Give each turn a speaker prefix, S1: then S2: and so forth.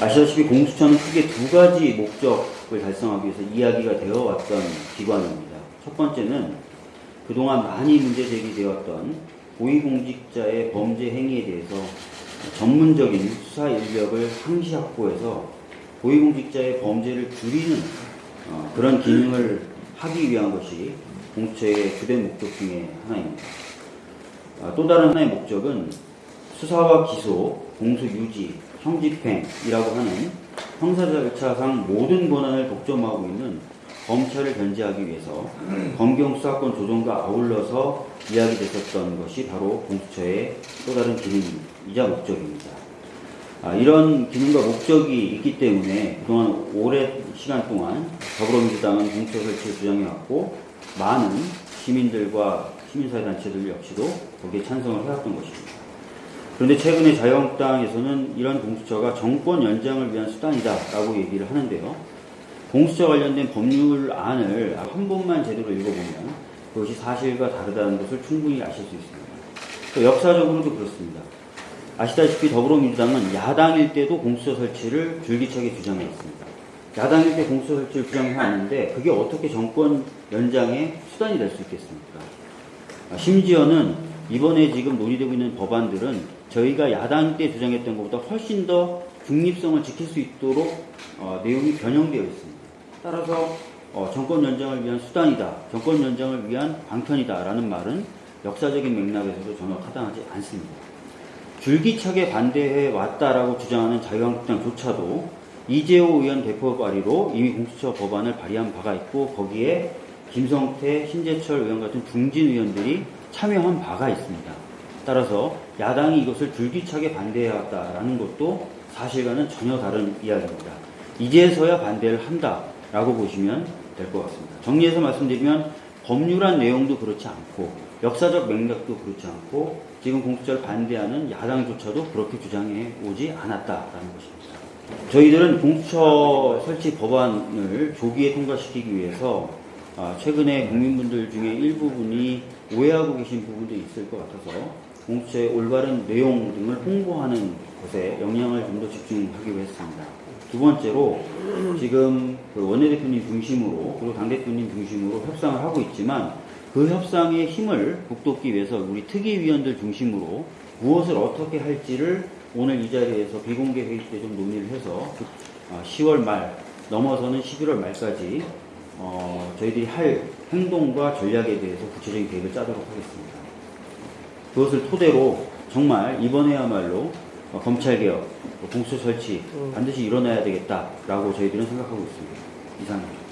S1: 아시다시피 공수처는 크게 두 가지 목적을 달성하기 위해서 이야기가 되어 왔던 기관입니다. 첫 번째는 그동안 많이 문제 제기되었던 고위공직자의 범죄 행위에 대해서 전문적인 수사 인력을 항시 확보해서 고위공직자의 범죄를 줄이는 어, 그런 기능을 하기 위한 것이 공수처의 주된 목적 중에 하나입니다. 아, 또 다른 하나의 목적은 수사와 기소, 공소 유지, 형집행이라고 하는 형사 절차상 모든 권한을 독점하고 있는 검찰을 견제하기 위해서 검경 수사권 조정과 아울러서 이야기됐었던 것이 바로 공수처의 또 다른 기능이자 목적입니다. 아, 이런 기능과 목적이 있기 때문에 그동안 오랜 시간 동안 더불어민주당은 공수처 설치를 주장해왔고 많은 시민들과 시민사회단체들 역시도 거기에 찬성을 해왔던 것입니다. 그런데 최근에 자유한국당에서는 이런 공수처가 정권 연장을 위한 수단이다라고 얘기를 하는데요. 공수처 관련된 법률안을 한 번만 제대로 읽어보면 그것이 사실과 다르다는 것을 충분히 아실 수 있습니다. 또 역사적으로도 그렇습니다. 아시다시피 더불어민주당은 야당일 때도 공수처 설치를 줄기차게 주장했습니다. 야당일 때 공수처 설치를 주장해왔는데 그게 어떻게 정권 연장의 수단이 될 수 있겠습니까? 아, 심지어는 이번에 지금 논의되고 있는 법안들은 저희가 야당 때 주장했던 것보다 훨씬 더 중립성을 지킬 수 있도록 어, 내용이 변형되어 있습니다. 따라서 어, 정권 연장을 위한 수단이다, 정권 연장을 위한 방편이다라는 말은 역사적인 맥락에서도 전혀 타당하지 않습니다. 줄기차게 반대해 왔다라고 주장하는 자유한국당조차도 이재호 의원 대표 발의로 이미 공수처 법안을 발의한 바가 있고 거기에 김성태, 신재철 의원 같은 중진 의원들이 참여한 바가 있습니다. 따라서 야당이 이것을 줄기차게 반대해 왔다라는 것도 사실과는 전혀 다른 이야기입니다. 이제서야 반대를 한다라고 보시면 될 것 같습니다. 정리해서 말씀드리면 법률안 내용도 그렇지 않고 역사적 맥락도 그렇지 않고 지금 공수처를 반대하는 야당조차도 그렇게 주장해 오지 않았다라는 것입니다. 저희들은 공수처 설치 법안을 조기에 통과시키기 위해서 아, 최근에 국민분들 중에 일부분이 오해하고 계신 부분도 있을 것 같아서 공수처의 올바른 내용 등을 홍보하는 것에 영향을 좀 더 집중하기로 했습니다. 두 번째로 지금 그 원내대표님 중심으로 그리고 당대표님 중심으로 협상을 하고 있지만 그 협상의 힘을 북돋기 위해서 우리 특위위원들 중심으로 무엇을 어떻게 할지를 오늘 이 자리에서 비공개 회의 때 좀 논의를 해서 10월 말 넘어서는 11월 말까지 어, 저희들이 할 행동과 전략에 대해서 구체적인 계획을 짜도록 하겠습니다. 그것을 토대로 정말 이번에야말로 어, 검찰개혁, 공수처 설치 반드시 일어나야 되겠다라고 저희들은 생각하고 있습니다. 이상입니다.